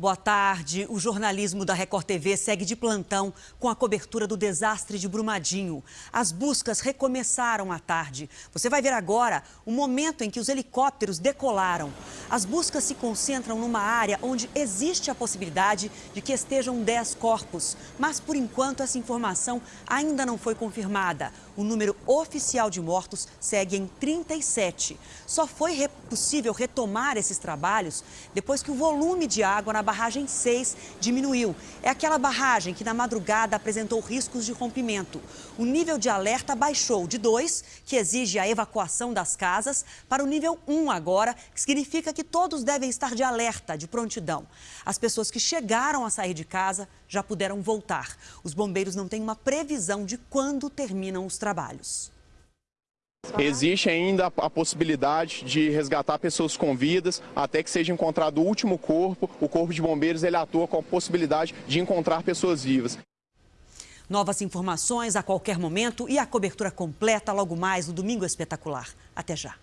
Boa tarde. O jornalismo da Record TV segue de plantão com a cobertura do desastre de Brumadinho. As buscas recomeçaram à tarde. Você vai ver agora o momento em que os helicópteros decolaram. As buscas se concentram numa área onde existe a possibilidade de que estejam 10 corpos. Mas, por enquanto, essa informação ainda não foi confirmada. O número oficial de mortos segue em 37. Só foi possível retomar esses trabalhos depois que o volume de água na barragem 6 diminuiu. É aquela barragem que na madrugada apresentou riscos de rompimento. O nível de alerta baixou de 2, que exige a evacuação das casas, para o nível 1 agora, que significa que todos devem estar de alerta, de prontidão. As pessoas que chegaram a sair de casa já puderam voltar. Os bombeiros não têm uma previsão de quando terminam os trabalhos. Existe ainda a possibilidade de resgatar pessoas com vidas até que seja encontrado o último corpo. O Corpo de Bombeiros ele atua com a possibilidade de encontrar pessoas vivas. Novas informações a qualquer momento e a cobertura completa logo mais no Domingo Espetacular. Até já.